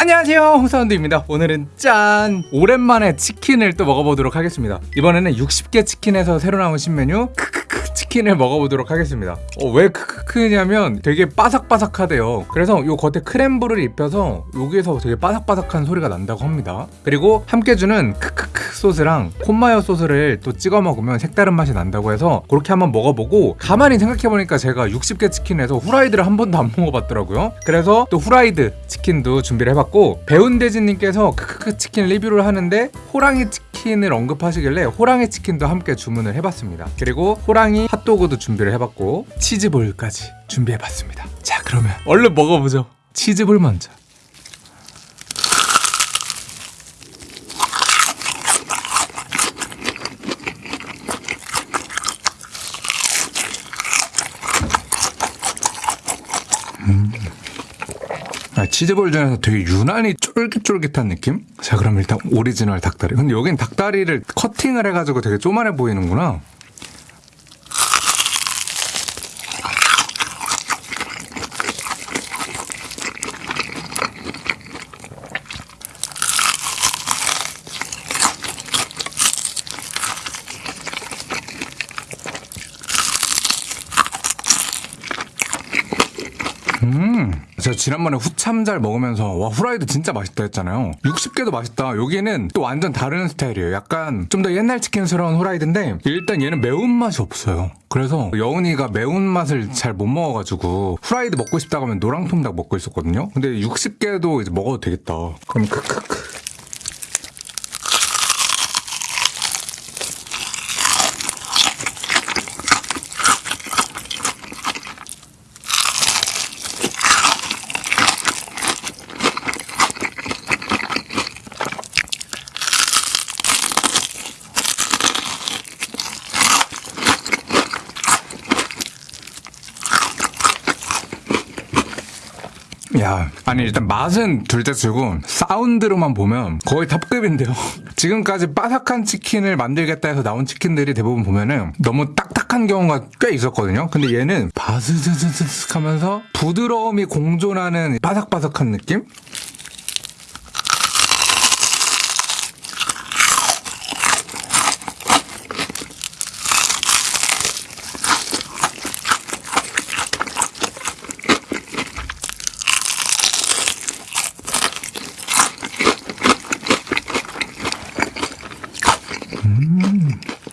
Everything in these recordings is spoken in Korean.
안녕하세요 홍사운드입니다. 오늘은 짠! 오랜만에 치킨을 또 먹어보도록 하겠습니다. 이번에는 60계 치킨에서 새로 나온 신메뉴 크크크 치킨을 먹어보도록 하겠습니다. 어, 왜 크크크냐면 되게 바삭바삭하대요. 그래서 요 겉에 crumble을 입혀서 여기에서 되게 바삭바삭한 소리가 난다고 합니다. 그리고 함께 주는 크크크 소스랑 콘마요 소스를 또 찍어 먹으면 색다른 맛이 난다고 해서 그렇게 한번 먹어보고 가만히 생각해보니까 제가 60계 치킨에서 후라이드를 한 번도 안 먹어봤더라고요. 그래서 또 후라이드 치킨도 준비를 해봤고 배운대진님께서 크크크 치킨 리뷰를 하는데 호랑이 치킨 을 언급하시길래 호랑이 치킨도 함께 주문을 해봤습니다. 그리고 호랑이 핫도그도 준비를 해봤고 치즈볼까지 준비해봤습니다. 자 그러면 얼른 먹어보죠. 치즈볼 먼저 치즈볼 중에서 되게 유난히 쫄깃쫄깃한 느낌? 자 그럼 일단 오리지널 닭다리 근데 여긴 닭다리를 커팅을 해가지고 되게 쪼만해 보이는구나 음, 제가 지난번에 후참잘 먹으면서 와 후라이드 진짜 맛있다 했잖아요. 60개도 맛있다. 여기는 또 완전 다른 스타일이에요. 약간 좀 더 옛날 치킨스러운 후라이드인데 일단 얘는 매운맛이 없어요. 그래서 여운이가 매운맛을 잘 못 먹어가지고 후라이드 먹고 싶다고 하면 노랑통닭 먹고 있었거든요. 근데 60개도 이제 먹어도 되겠다. 그럼 크크크. 야, 아니 일단 맛은 둘째 치고 사운드로만 보면 거의 탑급인데요. 지금까지 바삭한 치킨을 만들겠다 해서 나온 치킨들이 대부분 보면은 너무 딱딱한 경우가 꽤 있었거든요. 근데 얘는 바스스스스 하면서 부드러움이 공존하는 바삭바삭한 느낌?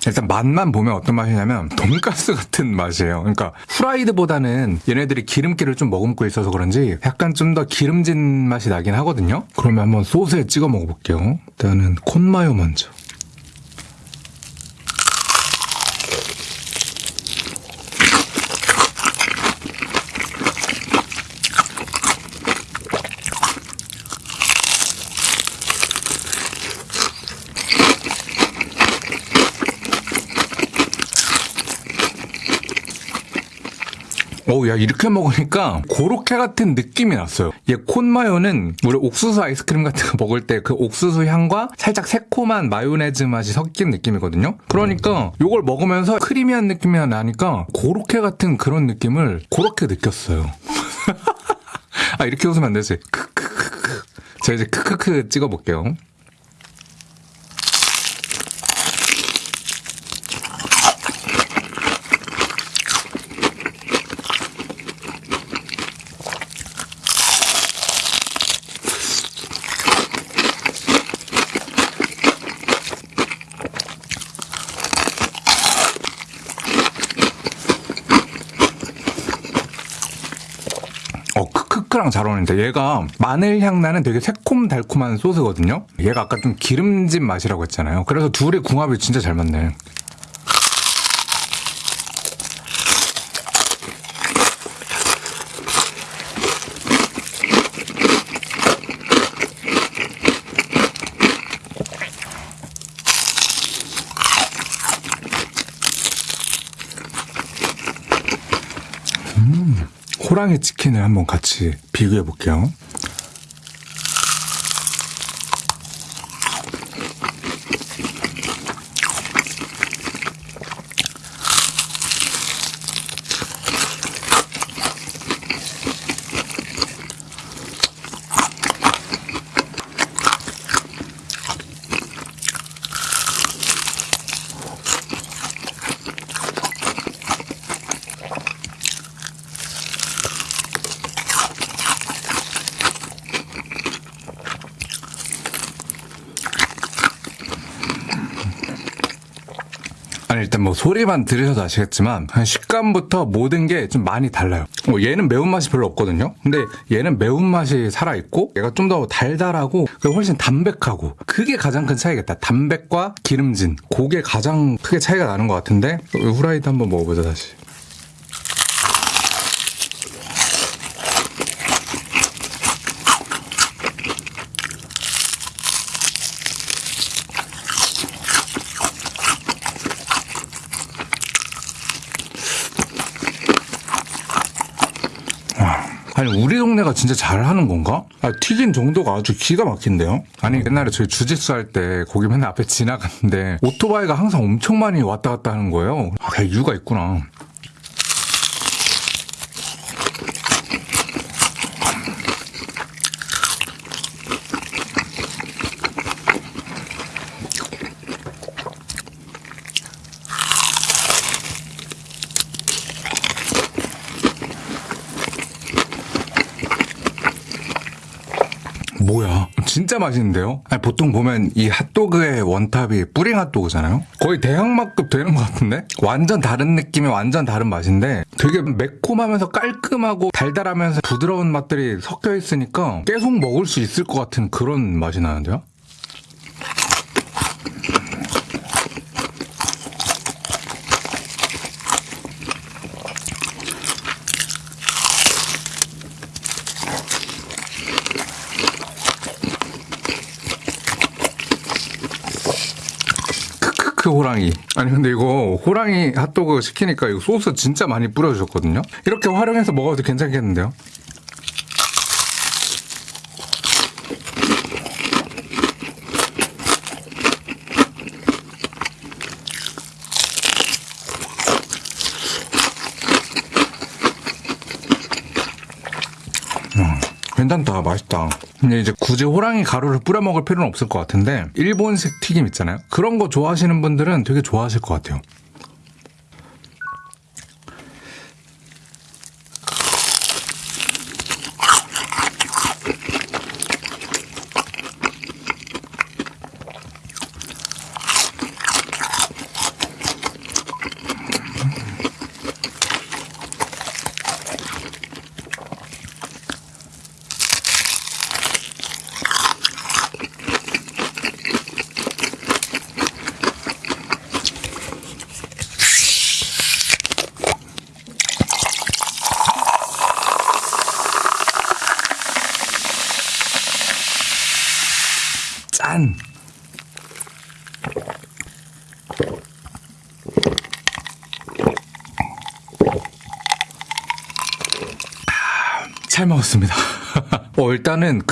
일단 맛만 보면 어떤 맛이냐면 돈가스 같은 맛이에요. 그러니까 후라이드보다는 얘네들이 기름기를 좀 머금고 있어서 그런지 약간 좀 더 기름진 맛이 나긴 하거든요. 그러면 한번 소스에 찍어 먹어볼게요. 일단은 콘마요 먼저. 어우, 야, 이렇게 먹으니까 고로케 같은 느낌이 났어요. 얘 콘마요는 우리 옥수수 아이스크림 같은 거 먹을 때 그 옥수수 향과 살짝 새콤한 마요네즈 맛이 섞인 느낌이거든요. 그러니까 이걸 먹으면서 크리미한 느낌이 나니까 고로케 같은 그런 느낌을 고렇게 느꼈어요. 아, 이렇게 웃으면 안 되지. 크크크크. 제가 이제 크크크 찍어볼게요. 어, 크크크랑 잘 어울린다. 얘가 마늘 향 나는 되게 새콤달콤한 소스거든요. 얘가 아까 좀 기름진 맛이라고 했잖아요. 그래서 둘의 궁합이 진짜 잘 맞네. 호랑이 치킨을 한번 같이 비교해 볼게요. 일단 뭐 소리만 들으셔도 아시겠지만 한 식감부터 모든 게 좀 많이 달라요. 뭐 얘는 매운맛이 별로 없거든요. 근데 얘는 매운맛이 살아있고 얘가 좀 더 달달하고 훨씬 담백하고 그게 가장 큰 차이겠다. 담백과 기름진 그게 가장 크게 차이가 나는 것 같은데 후라이드 한번 먹어보자 다시. 아니 우리 동네가 진짜 잘하는 건가? 아, 튀긴 정도가 아주 기가 막힌데요? 아니 옛날에 저희 주짓수 할 때 거기 맨날 앞에 지나갔는데 오토바이가 항상 엄청 많이 왔다 갔다 하는 거예요 아 이유가 있구나 뭐야 진짜 맛있는데요? 아니, 보통 보면 이 핫도그의 원탑이 뿌링 핫도그잖아요 거의 대형맛급 되는 것 같은데? 완전 다른 느낌의 완전 다른 맛인데 되게 매콤하면서 깔끔하고 달달하면서 부드러운 맛들이 섞여 있으니까 계속 먹을 수 있을 것 같은 그런 맛이 나는데요? 크크크 호랑이. 아니 근데 이거 호랑이 핫도그 시키니까 이거 소스 진짜 많이 뿌려주셨거든요. 이렇게 활용해서 먹어도 괜찮겠는데요? 괜찮다 맛있다. 근데 이제 굳이 호랑이 가루를 뿌려 먹을 필요는 없을 것 같은데 일본식 튀김 있잖아요. 그런 거 좋아하시는 분들은 되게 좋아하실 것 같아요 짠 잘 먹었습니다. 어, 일단은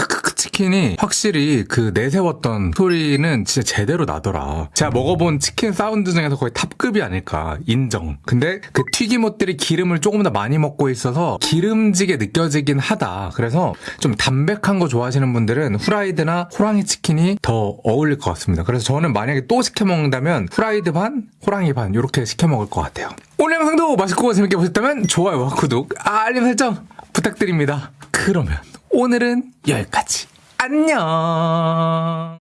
치킨이 확실히 그 내세웠던 소리는 진짜 제대로 나더라. 제가 먹어본 치킨 사운드 중에서 거의 탑급이 아닐까. 인정. 근데 그 튀김옷들이 기름을 조금 더 많이 먹고 있어서 기름지게 느껴지긴 하다. 그래서 좀 담백한 거 좋아하시는 분들은 후라이드나 호랑이 치킨이 더 어울릴 것 같습니다. 그래서 저는 만약에 또 시켜 먹는다면 후라이드 반, 호랑이 반 이렇게 시켜 먹을 것 같아요. 오늘 영상도 맛있고 재밌게 보셨다면 좋아요와 구독, 알림 설정 부탁드립니다. 그러면 오늘은 여기까지. 안녕.